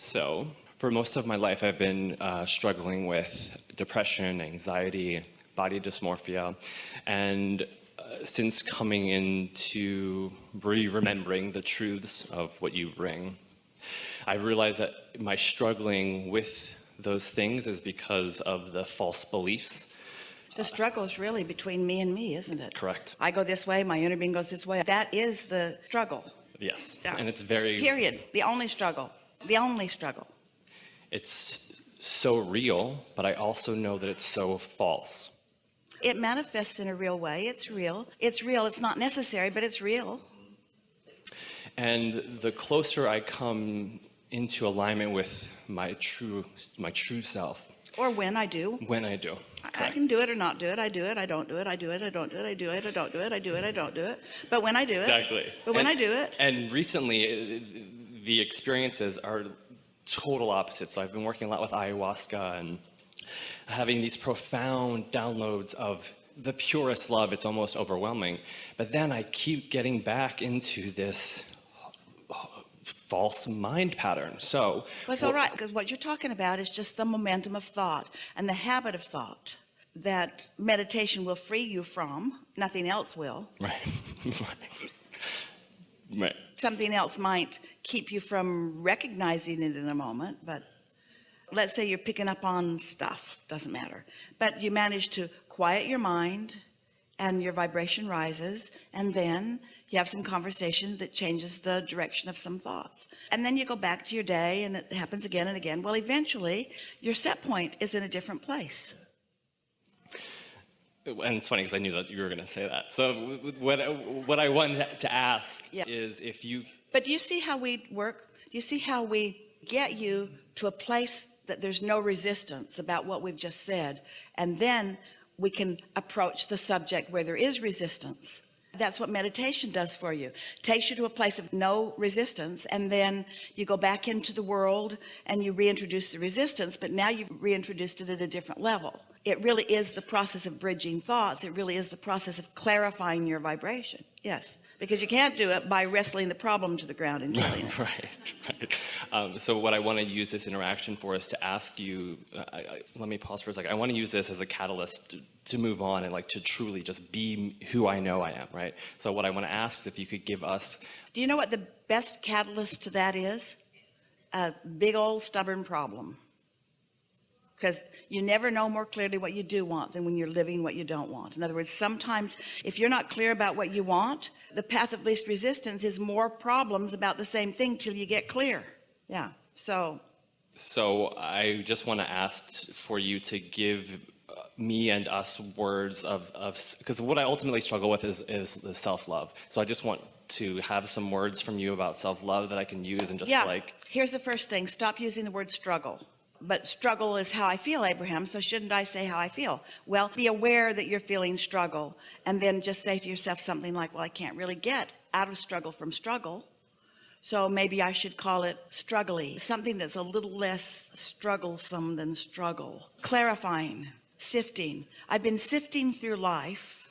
So, for most of my life, I've been uh, struggling with depression, anxiety, body dysmorphia, and uh, since coming into re-remembering the truths of what you bring, I realized that my struggling with those things is because of the false beliefs. The struggle is really between me and me, isn't it? Correct. I go this way, my inner being goes this way. That is the struggle, Yes. Yeah. And it's very, period. The only struggle, the only struggle. it's so real, but I also know that it's so false. It manifests in a real way. It's real. It's real. It's not necessary, but it's real. And the closer I come into alignment with my true, my true self, Or when I do. when I do. I- I can do it or not do it. I do it. I don't do it. I do it. I don't do it. I do it. I don't do it. I do it. I don't do it. But when I do it, Exactly. but when and, I do it, And recently, uh, the experiences are total opposites. So I've been working a lot with ayahuasca and having these profound downloads of the purest love. It's almost overwhelming. But then I keep getting back into this false mind pattern. So well, it's all right because what you're talking about is just the momentum of thought and the habit of thought that meditation will free you from. Nothing else will. Right. right. Something else might keep you from recognizing it in a moment, but let's say you're picking up on stuff, doesn't matter. But you manage to quiet your mind and your vibration rises, and then you have some conversation that changes the direction of some thoughts. And then you go back to your day and it happens again and again. Well, eventually your set point is in a different place. And it's funny because I knew that you were going to say that. So what what I wanted to ask Yeah. is if you But do you see how we work? Do you see how we get you to a place that there's no resistance about what we've just said? And then we can approach the subject where there is resistance. That's what meditation does for you. Takes you to a place of no resistance. And then you go back into the world and you reintroduce the resistance, but now you've reintroduced it at a different level. It really is the process of bridging thoughts. It really is the process of clarifying your vibration. Yes, because you can't do it by wrestling the problem to the ground and killing it. right, right. Um, so what I want to use this interaction for is to ask you. Uh, I, I, let me pause for a second. I want to use this as a catalyst to, to move on and like to truly just be who I know I am. Right. So what I want to ask is if you could give us. Do you know what the best catalyst to that is? A big old stubborn problem. Because you never know more clearly what you do want than when you're living what you don't want. In other words, sometimes if you're not clear about what you want, the path of least resistance is more problems about the same thing till you get clear. Yeah. So So I just want to ask for you to give uh, me and us words of of because what I ultimately struggle with is is the self love. So I just want to have some words from you about self love that I can use and just yeah, like here's the first thing. Stop using the word struggle. But struggle is how I feel, Abraham. So shouldn't I say how I feel? Well, be aware that you're feeling struggle and then just say to yourself something like, well, I can't really get out of struggle from struggle. So maybe I should call it struggly, something that's a little less strugglesome than struggle. Clarifying, sifting. I've been sifting through life.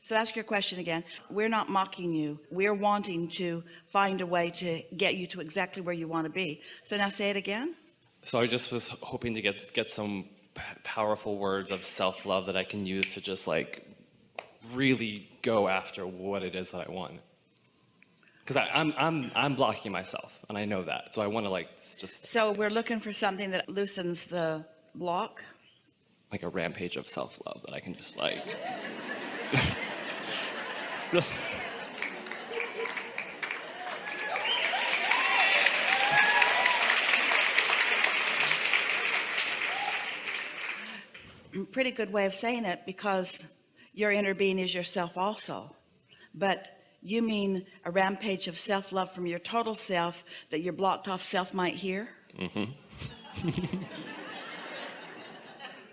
So ask your question again. We're not mocking you. We're wanting to find a way to get you to exactly where you want to be. So now say it again. So I just was hoping to get get some powerful words of self love that I can use to just like really go after what it is that I want. Because I'm I'm I'm blocking myself, and I know that. So I want to like just So we're looking for something that loosens the block. like a rampage of self love that I can just like. Pretty good way of saying it because your inner being is yourself also. But you mean a rampage of self-love from your total self that your blocked off self might hear? Mm-hmm.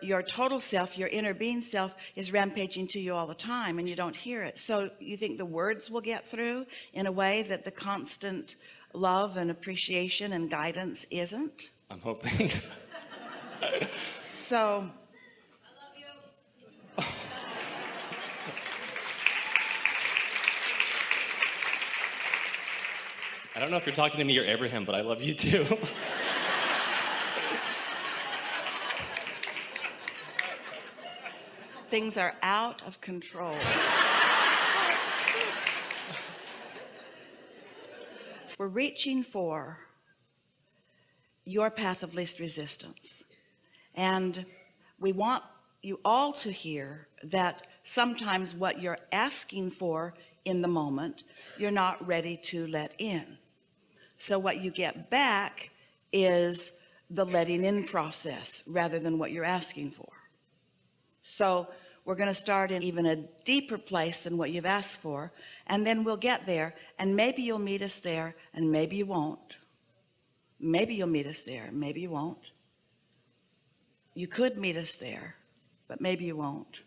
your total self, your inner being self is rampaging to you all the time and you don't hear it. So you think the words will get through in a way that the constant love and appreciation and guidance isn't? I'm hoping. So I don't know if you're talking to me or Abraham, but I love you too. Things are out of control. We're reaching for your path of least resistance. And we want you all to hear that sometimes what you're asking for in the moment, you're not ready to let in. So what you get back is the letting in process rather than what you're asking for. So we're going to start in even a deeper place than what you've asked for. And then we'll get there and maybe you'll meet us there and maybe you won't. Maybe you'll meet us there. Maybe you won't. You could meet us there, but maybe you won't.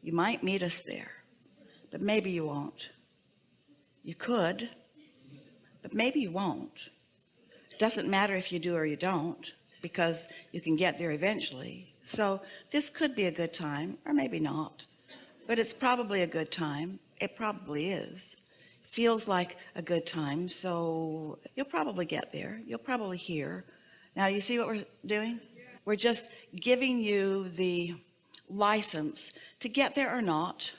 You might meet us there, but maybe you won't. You could, but maybe you won't. Doesn't matter if you do or you don't, because you can get there eventually. So this could be a good time, or maybe not, but it's probably a good time. It probably is. Feels like a good time, so you'll probably get there. You'll probably hear. Now, you see what we're doing? We're just giving you the license to get there or not,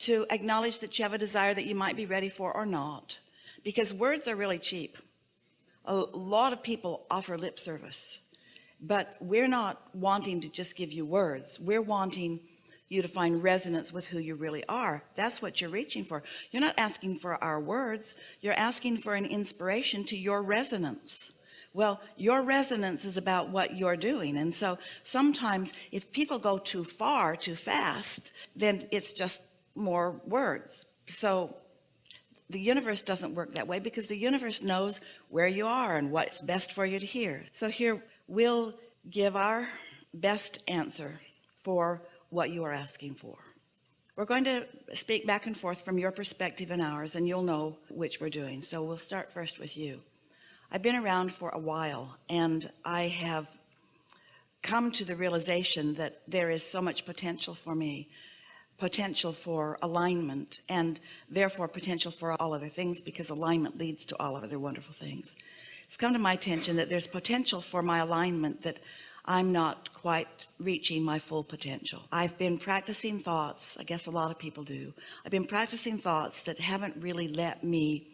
to acknowledge that you have a desire that you might be ready for or not, because words are really cheap. A lot of people offer lip service, but we're not wanting to just give you words. We're wanting you to find resonance with who you really are. That's what you're reaching for. You're not asking for our words. You're asking for an inspiration to your resonance. Well, your resonance is about what you're doing. And so sometimes if people go too far, too fast, then it's just more words. So the universe doesn't work that way because the universe knows where you are and what's best for you to hear. So here we'll give our best answer for what you are asking for. We're going to speak back and forth from your perspective and ours, and you'll know which we're doing. So we'll start first with you. I've been around for a while, and I have come to the realization that there is so much potential for me, potential for alignment, and therefore potential for all other things because alignment leads to all other wonderful things. It's come to my attention that there's potential for my alignment that I'm not quite reaching my full potential. I've been practicing thoughts, I guess a lot of people do. I've been practicing thoughts that haven't really let me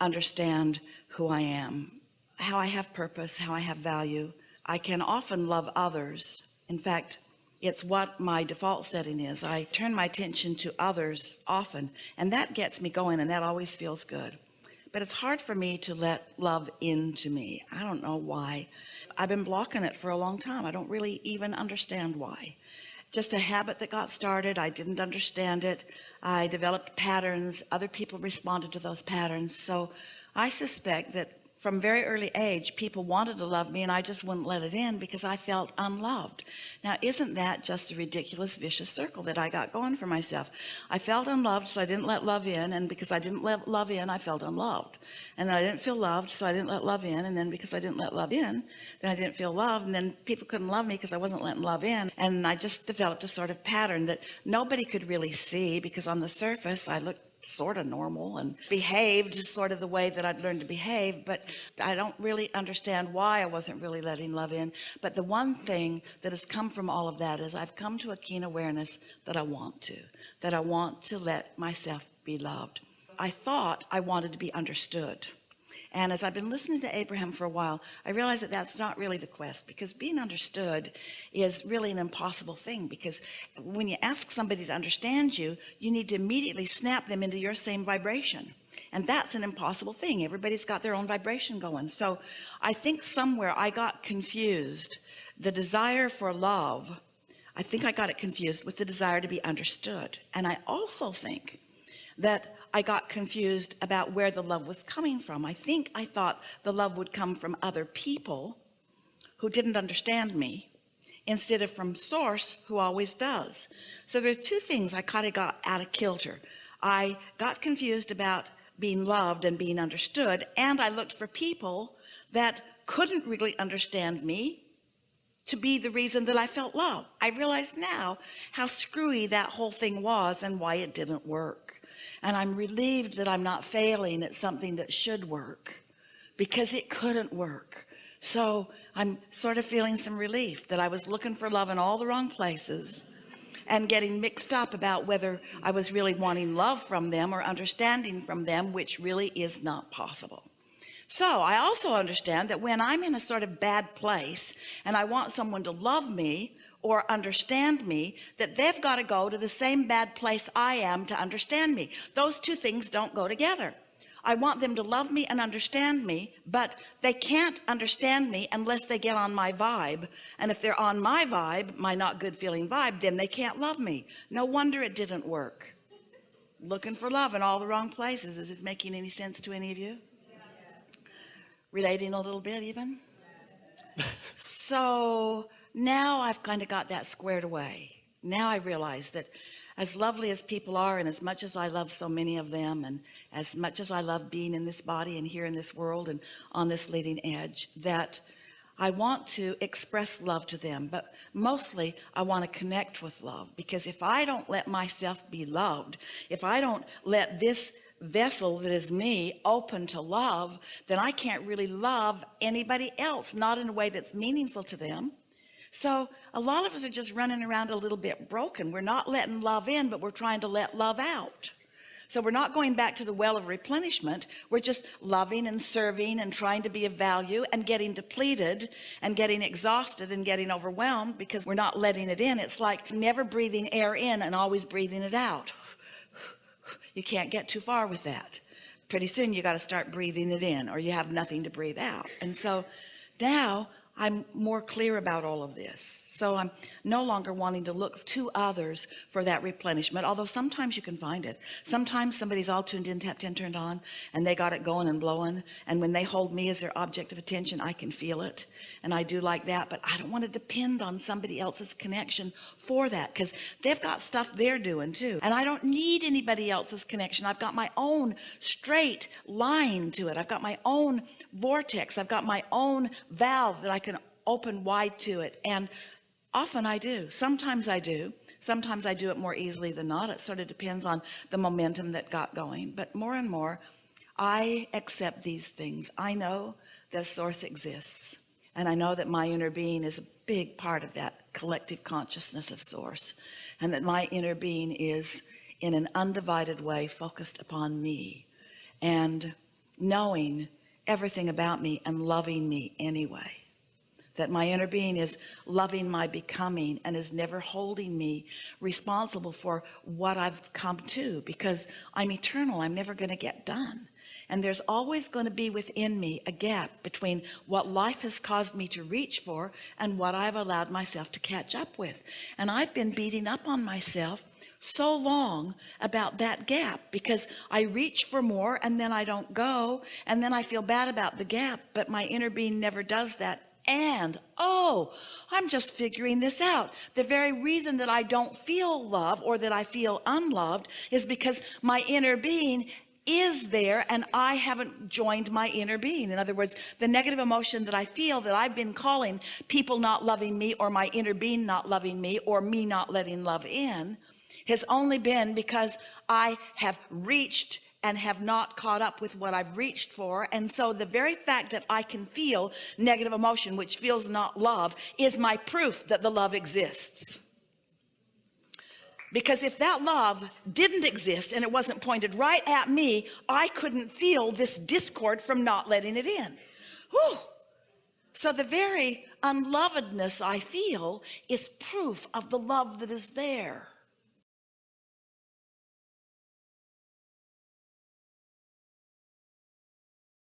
understand who I am, how I have purpose, how I have value. I can often love others. In fact, it's what my default setting is. I turn my attention to others often, and that gets me going, and that always feels good. But it's hard for me to let love into me. I don't know why. I've been blocking it for a long time. I don't really even understand why. Just a habit that got started. I didn't understand it. I developed patterns. Other people responded to those patterns. So I suspect that from very early age, people wanted to love me and I just wouldn't let it in because I felt unloved. Now, isn't that just a ridiculous vicious circle that I got going for myself? I felt unloved, so I didn't let love in. And because I didn't let love in, I felt unloved. And then I didn't feel loved, so I didn't let love in. And then because I didn't let love in, then I didn't feel loved. And then people couldn't love me because I wasn't letting love in. And I just developed a sort of pattern that nobody could really see because on the surface, I looked sort of normal and behaved sort of the way that I'd learned to behave but I don't really understand why I wasn't really letting love in. But the one thing that has come from all of that is I've come to a keen awareness that I want to that I want to let myself be loved. I thought I wanted to be understood and as I've been listening to Abraham for a while, I realized that that's not really the quest because being understood is really an impossible thing because when you ask somebody to understand you, you need to immediately snap them into your same vibration. And that's an impossible thing. Everybody's got their own vibration going. So I think somewhere I got confused. The desire for love, I think I got it confused with the desire to be understood. And I also think that I got confused about where the love was coming from. I think I thought the love would come from other people who didn't understand me instead of from source who always does. So there's two things I kind of got out of kilter. I got confused about being loved and being understood. And I looked for people that couldn't really understand me to be the reason that I felt love. I realize now how screwy that whole thing was and why it didn't work. And I'm relieved that I'm not failing at something that should work because it couldn't work. So I'm sort of feeling some relief that I was looking for love in all the wrong places and getting mixed up about whether I was really wanting love from them or understanding from them, which really is not possible. So I also understand that when I'm in a sort of bad place and I want someone to love me or understand me, that they've got to go to the same bad place I am to understand me. Those two things don't go together. I want them to love me and understand me, but they can't understand me unless they get on my vibe. And if they're on my vibe, my not good feeling vibe, then they can't love me. No wonder it didn't work. Looking for love in all the wrong places. Is this making any sense to any of you? Relating a little bit even? so now I've kind of got that squared away. Now I realize that as lovely as people are and as much as I love so many of them and as much as I love being in this body and here in this world and on this leading edge that I want to express love to them but mostly I want to connect with love because if I don't let myself be loved if I don't let this vessel that is me open to love then I can't really love anybody else not in a way that's meaningful to them so a lot of us are just running around a little bit broken. We're not letting love in but we're trying to let love out. So we're not going back to the well of replenishment. We're just loving and serving and trying to be of value and getting depleted and getting exhausted and getting overwhelmed because we're not letting it in. It's like never breathing air in and always breathing it out. You can't get too far with that. Pretty soon you got to start breathing it in or you have nothing to breathe out. And so now I'm more clear about all of this. So I'm no longer wanting to look to others for that replenishment although sometimes you can find it. Sometimes somebody's all tuned in tapped in turned on and they got it going and blowing and when they hold me as their object of attention I can feel it and I do like that but I don't want to depend on somebody else's connection for that because they've got stuff they're doing too and I don't need anybody else's connection. I've got my own straight line to it. I've got my own vortex. I've got my own valve that I can open wide to it. And often I do. Sometimes I do. Sometimes I do it more easily than not. It sort of depends on the momentum that got going. But more and more I accept these things. I know that source exists. And I know that my inner being is a big part of that collective consciousness of source. And that my inner being is in an undivided way focused upon me. And knowing everything about me and loving me anyway. That my inner being is loving my becoming and is never holding me responsible for what I've come to because I'm eternal. I'm never going to get done. And there's always going to be within me a gap between what life has caused me to reach for and what I've allowed myself to catch up with. And I've been beating up on myself so long about that gap because I reach for more and then I don't go and then I feel bad about the gap but my inner being never does that. And oh I'm just figuring this out. The very reason that I don't feel love or that I feel unloved is because my inner being is there and I haven't joined my inner being. In other words the negative emotion that I feel that I've been calling people not loving me or my inner being not loving me or me not letting love in has only been because I have reached and have not caught up with what I've reached for. And so the very fact that I can feel negative emotion which feels not love is my proof that the love exists. Because if that love didn't exist and it wasn't pointed right at me I couldn't feel this discord from not letting it in. Whew. so the very unlovedness I feel is proof of the love that is there